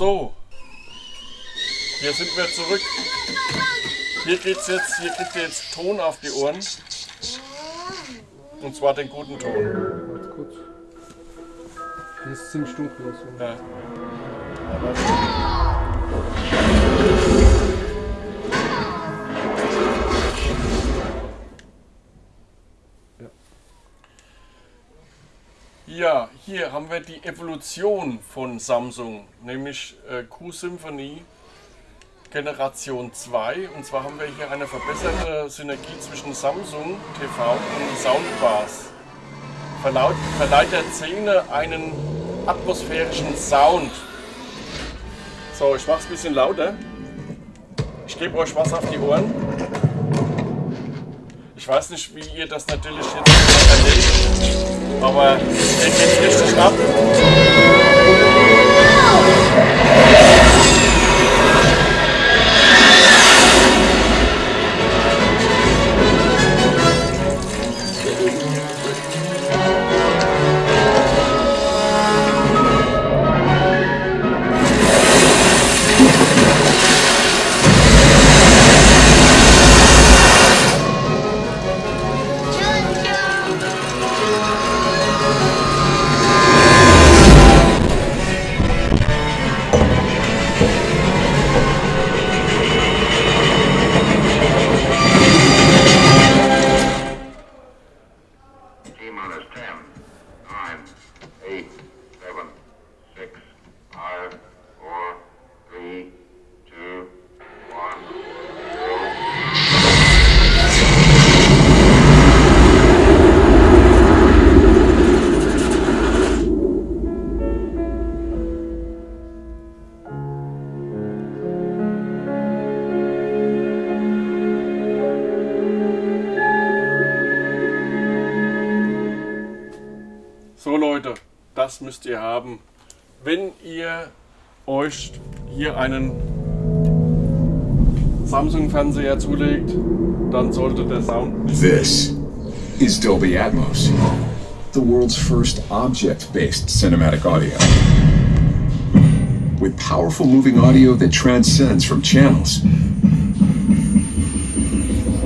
So, hier sind wir zurück. Hier geht's jetzt, hier kriegt ihr jetzt Ton auf die Ohren. Und zwar den guten Ton. Kurz. Hier ist ziemlich dunkel. So. Ja. Ja, hier haben wir die Evolution von Samsung, nämlich äh, Q-Symphony Generation 2. Und zwar haben wir hier eine verbesserte Synergie zwischen Samsung TV und Soundbars. Verlaut, verleiht der Szene einen atmosphärischen Sound. So, ich mach's ein bisschen lauter. Ich gebe euch was auf die Ohren. Ich weiß nicht, wie ihr das natürlich jetzt erlebt, aber der geht richtig ab. Das müsst ihr haben. Wenn ihr euch hier einen Samsung-Fernseher zulegt, dann sollte der Sound This is Dolby Atmos, the world's first object based cinematic audio. With powerful moving audio that transcends from channels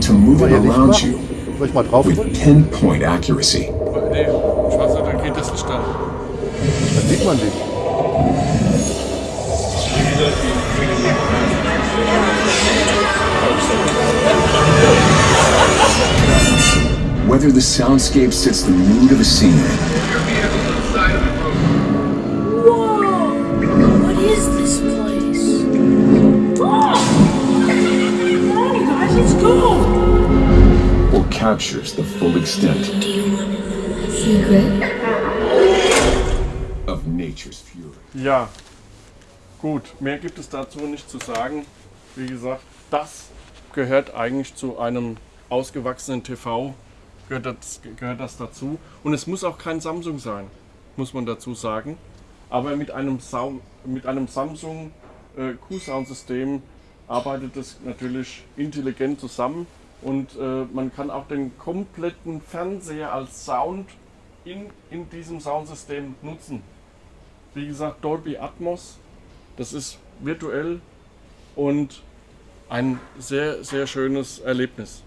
to moving Hier Licht around you with pinpoint accuracy. Nee, ich weiß nicht, da geht das nicht. Dann sieht man dich. Whether the soundscape sets the mood of a scene Whoa! What is this place? Oh! Come on, you guys, let's go! or captures the full extent Do you want to know my secret? Nature's fury. Ja, gut, mehr gibt es dazu nicht zu sagen. Wie gesagt, das gehört eigentlich zu einem ausgewachsenen TV, gehört das, gehört das dazu. Und es muss auch kein Samsung sein, muss man dazu sagen. Aber mit einem, Sound, mit einem Samsung äh, Q-Sound-System arbeitet es natürlich intelligent zusammen und äh, man kann auch den kompletten Fernseher als Sound in, in diesem Soundsystem nutzen. Wie gesagt, Dolby Atmos. Das ist virtuell und ein sehr, sehr schönes Erlebnis.